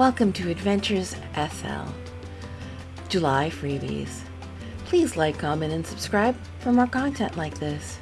Welcome to Adventures SL. July freebies. Please like, comment, and subscribe for more content like this.